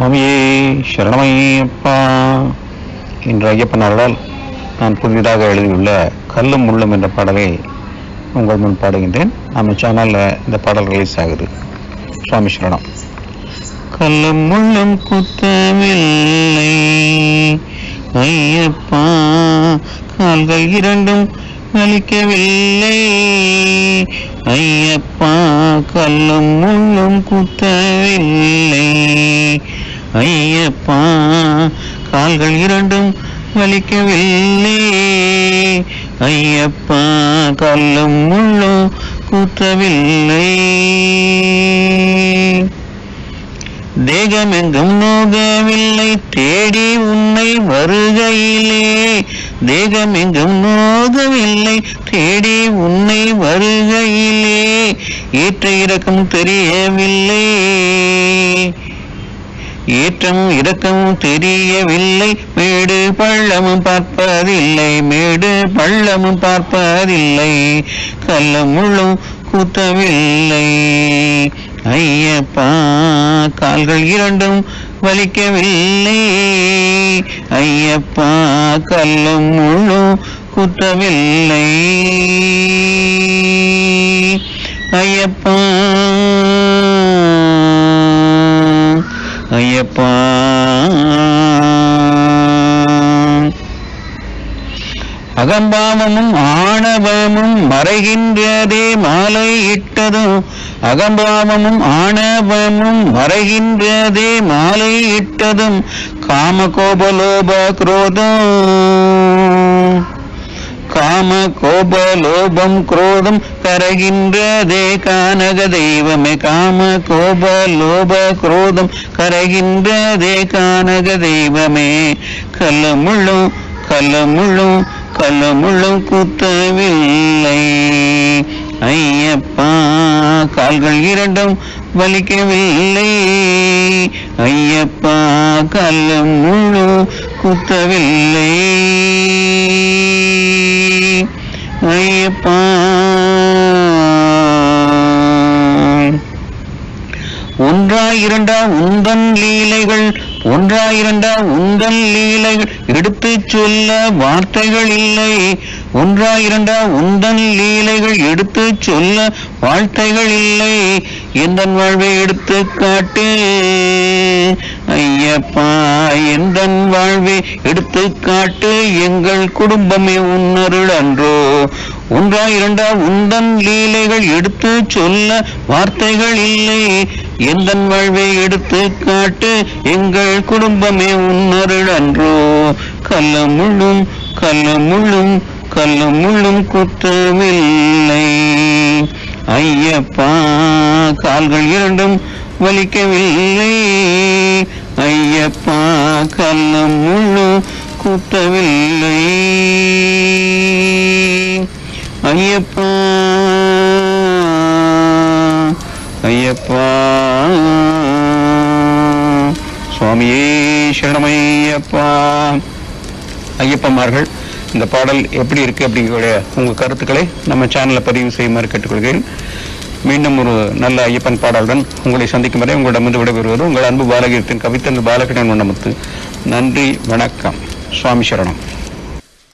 சுவாமியே சரணமையப்பா. என்று ஐயப்பன் அவர்களால் நான் புதிதாக எழுதியுள்ள கல்லும் முள்ளும் என்ற பாடலை உங்கள் முன் பாடுகின்றேன். நம்ம சேனலில் இந்த பாடல் ரிலீஸ் ஆகுது. சுவாமி சரணம். கல்லும் முள்ளும் குத்தவில்லை. ஐயப்பா கால்கள் இரண்டும் வலிக்கவில்லை. ஐயப்பா கல்லும் முள்ளும் குத்தவில்லை. ஐயப்பா கால்கள் இரண்டும் வலிக்கவில்லை. ஐயப்பா கல்லும் முள்ளும் குத்தவில்லை. தேகமெங்கும் நோகவில்லை தேடி உன்னை வருகையிலே. தேகமெங்கும் நோகவில்லை தேடி உன்னை வருகையிலே. ஏற்ற இறக்கம் தெரியவில்லை. ஏற்றம் இரக்கமும் தெரியவில்லை. மேடு பள்ளமும் பார்ப்பதில்லை. மேடு பள்ளமும் பார்ப்பதில்லை. கல்லும் முள்ளும் கூத்தவில்லை. ஐயப்பா கால்கள் இரண்டும் வலிக்கவில்லை. ஐயப்பா கல்லும் முள்ளும் குத்தவில்லை. ஐயப்பா ஐயப்பா. அகம்பாவமும் ஆணவமும் மறைகின்றதே மாலை இட்டதும் அகம்பாவமும் ஆணவமும் மறைகின்றதே மாலை இட்டதும் காம கோபலோப குரோதம். காம கோப லோபம் குரோதம் கரகின்றதே கானக தெய்வமே. காம கோப லோப குரோதம் கரகின்றதே கானக தெய்வமே. கல்லமுள்ளும் கல்லமுள்ளும் கல்லமுள்ளும் குத்தவில்லை. ஐயப்பா கால்கள் இரண்டும் வலிக்கவில்லை. ஐயப்பா கல்லும் முழு குத்தவில்லை. ஐயப்பா ஒன்றா இரண்டா உந்தன் லீலைகள் ஒன்றா இரண்டா உந்தன் லீலைகள். எடுத்துச் சொல்ல வார்த்தைகள் இல்லை. ஒன்றா இரண்டா உந்தன் லீலைகள் எடுத்துச் சொல்ல வார்த்தைகள் இல்லை. எந்த வாழ்வை எடுத்து காட்டு ஐயப்பா? எந்தன் வாழ்வே எடுத்து காட்டு எங்கள் குடும்பமே உன்னருள் அன்றோ. ஒன்றா இரண்டா உந்தன் லீலைகள் எடுத்து சொல்ல வார்த்தைகள் இல்லை. எந்த வாழ்வை எடுத்து காட்டு எங்கள் குடும்பமே உன்னருள் அன்றோ. கல்ல முள்ளும் கல்ல முள்ளும் கல்ல முள்ளும் குத்தவில்லை ஐயப்பா கால்கள் இரண்டும் வலிக்கவில்லை. ஐயப்பா கண்ண முள்ளு கூட்டவில்லை. ஐயப்பா ஐயப்பா. சுவாமியே சரணமையப்பா. ஐயப்பமார்கள் இந்த பாடல் எப்படி இருக்கு அப்படிங்கிற உங்க கருத்துக்களை நம்ம சேனலில் பதிவு செய்யுமாறு கேட்டுக்கொள்கிறேன். மீண்டும் ஒரு நல்ல ஐயப்பன் பாடலுடன் உங்களை சந்திக்கும் வரை உங்களிடமிருந்து விடைபெறுவது உங்கள் அன்பு பாலகீர்த்தின் கவித்தன் பாலகிருஷ்ணன் வண்ணமுத்து. நன்றி வணக்கம். சுவாமி சரணம்.